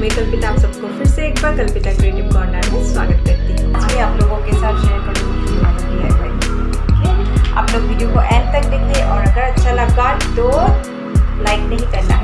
मैं कल्पिता, आप सबको फिर से एक बार कल्पिता क्रिएटिव कॉर्नर में स्वागत करती हूँ। मैं आप लोगों के साथ शेयर करूँगी आप लोग वीडियो को एंड तक देखिए और अगर अच्छा लगा तो लाइक नहीं करना।